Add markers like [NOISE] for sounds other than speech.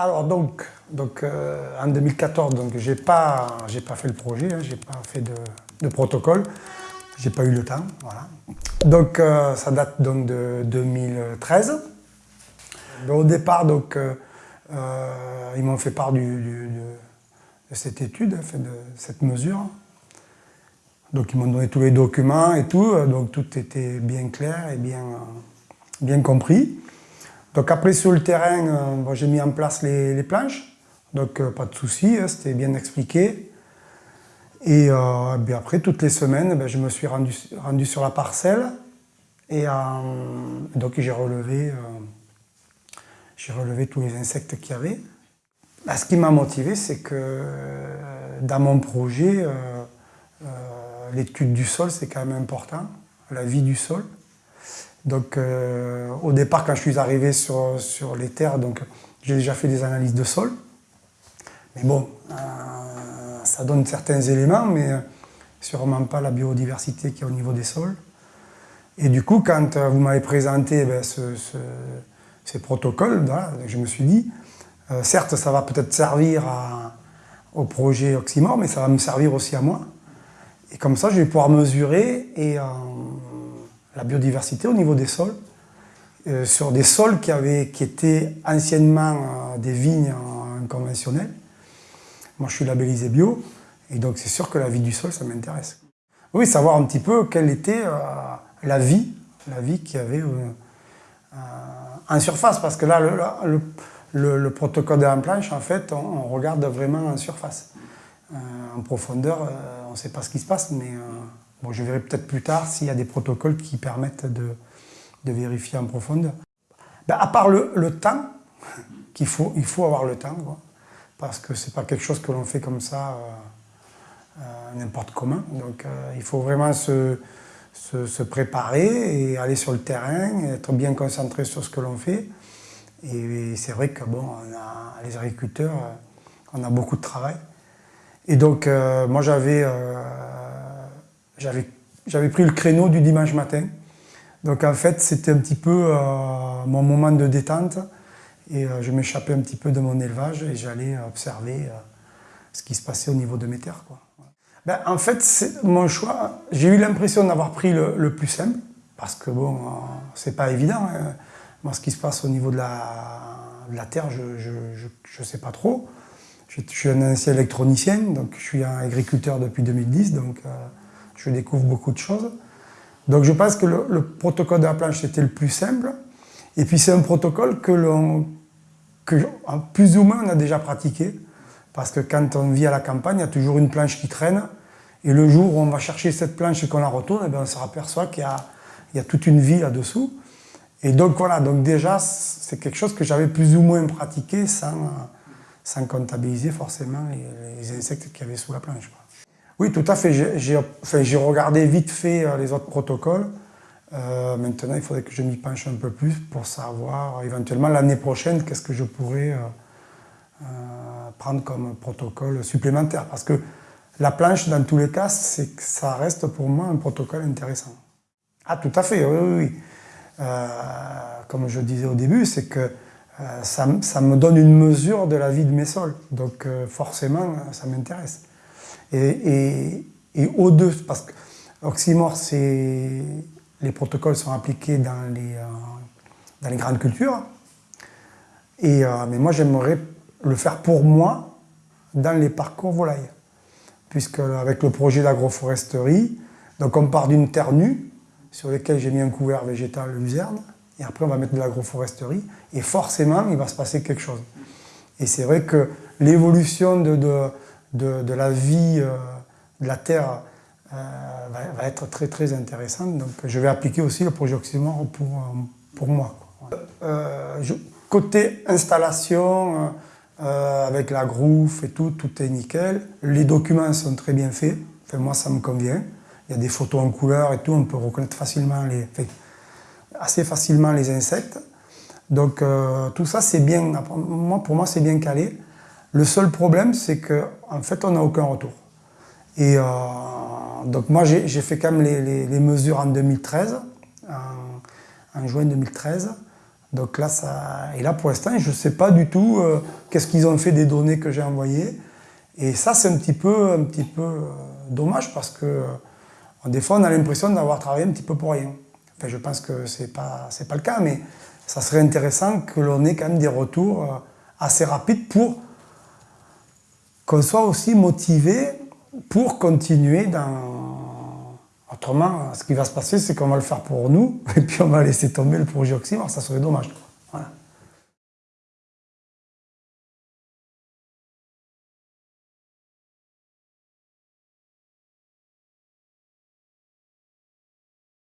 Alors donc, donc euh, en 2014, donc j'ai pas, pas fait le projet, hein, j'ai pas fait de, de protocole, j'ai pas eu le temps, voilà. Donc euh, ça date donc de 2013. au départ, donc euh, ils m'ont fait part de cette étude, de cette mesure. Donc ils m'ont donné tous les documents et tout, donc tout était bien clair et bien, bien compris. Donc après sur le terrain, euh, j'ai mis en place les, planches, donc euh, pas de souci, hein, c'était bien expliqué. Et euh, après, toutes les semaines, ben, je me suis rendu, sur la parcelle et donc j'ai relevé, relevé tous les insectes qu'il y avait. Ben, ce qui m'a motivé, c'est que dans mon projet, l'étude du sol, c'est quand même important, la vie du sol. Donc euh, au départ, quand je suis arrivé sur, sur les terres, j'ai déjà fait des analyses de sol. Mais bon, euh, ça donne certains éléments, mais sûrement pas la biodiversité qu'il y a au niveau des sols. Et du coup, quand euh, vous m'avez présenté ben, ces protocoles, je me suis dit, certes, ça va peut-être servir au projet Oxymore, mais ça va me servir aussi à moi. Et comme ça, je vais pouvoir mesurer et la biodiversité au niveau des sols, euh, sur des sols qui, avaient, qui étaient anciennement euh, des vignes conventionnelles. Moi, je suis labellisé bio, et donc c'est sûr que la vie du sol, ça m'intéresse. Oui, savoir un petit peu quelle était euh, la vie, la vie qu'il y avait en surface, parce que là, le, protocole de la planche, en fait, on, regarde vraiment en surface. en profondeur, on ne sait pas ce qui se passe, mais Bon, je verrai peut-être plus tard s'il y a des protocoles qui permettent de, vérifier en profondeur. Ben, à part le, temps, qu'il faut, il faut avoir le temps, parce que ce n'est pas quelque chose que l'on fait comme ça euh, euh, n'importe comment. Donc euh, il faut vraiment se, se, préparer et aller sur le terrain, être bien concentré sur ce que l'on fait. Et, c'est vrai que bon, les agriculteurs, on a beaucoup de travail. Et donc moi j'avais j'avais pris le créneau du dimanche matin. Donc en fait, c'était un petit peu euh, mon moment de détente et euh, je m'échappais un petit peu de mon élevage et j'allais observer euh, ce qui se passait au niveau de mes terres. Quoi. Ben, en fait, mon choix, j'ai eu l'impression d'avoir pris le, plus simple parce que bon, c'est pas évident. Hein. Moi, ce qui se passe au niveau de la, terre, je ne sais pas trop. Je, je, suis un ancien électronicien, donc je suis un agriculteur depuis 2010, donc je découvre beaucoup de choses. Donc je pense que le, protocole de la planche était le plus simple. Et puis c'est un protocole que l'on, que plus ou moins on a déjà pratiqué. Parce que quand on vit à la campagne, il y a toujours une planche qui traîne. Et le jour où on va chercher cette planche et qu'on la retourne, eh on se aperçoit qu'il y, y a, toute une vie là-dessous. Et donc voilà, donc déjà c'est quelque chose que j'avais plus ou moins pratiqué sans, comptabiliser forcément les insectes qu'il y avait sous la planche. Oui, tout à fait. J'ai regardé vite fait euh, les autres protocoles. Euh, maintenant, il faudrait que je m'y penche un peu plus pour savoir éventuellement l'année prochaine qu'est-ce que je pourrais euh, prendre comme protocole supplémentaire. Parce que la planche, dans tous les cas, ça reste pour moi un protocole intéressant. Ah, tout à fait, oui, oui. comme je disais au début, c'est que ça, me donne une mesure de la vie de mes sols. Donc forcément, ça m'intéresse. Et, et, O2, parce que Oxymore, les protocoles sont appliqués dans les, euh, grandes cultures. Et, euh, mais moi, j'aimerais le faire pour moi dans les parcours volailles. Puisque avec le projet d'agroforesterie, donc on part d'une terre nue sur laquelle j'ai mis un couvert végétal luzerne, et après on va mettre de l'agroforesterie, et forcément il va se passer quelque chose. Et c'est vrai que l'évolution de de, la vie euh, de la Terre euh, va, être très très intéressante. Donc je vais appliquer aussi le projet Oxymore pour, euh, pour moi. côté installation, avec la grouf et tout, tout est nickel. Les documents sont très bien faits. Enfin, moi, ça me convient. Il y a des photos en couleur et tout, on peut reconnaître facilement les, assez facilement les insectes. Donc tout ça, c'est bien, moi, pour moi, c'est bien calé. Le seul problème, c'est qu'en fait, on n'a aucun retour. Et euh, donc moi, j'ai fait quand même les, mesures en 2013, en, juin 2013. Donc là. Et là, pour l'instant, je ne sais pas du tout euh, qu'est-ce qu'ils ont fait des données que j'ai envoyées. Et ça, c'est un petit peu, un petit peu euh, dommage parce que des fois, on a l'impression d'avoir travaillé un petit peu pour rien. Enfin, je pense que ce n'est pas, pas le cas, mais ça serait intéressant que l'on ait quand même des retours assez rapides pour qu'on soit aussi motivé pour continuer dans... Autrement, ce qui va se passer, c'est qu'on va le faire pour nous, [LAUGHS] et puis on va laisser tomber le projet Oxymore, ça serait dommage.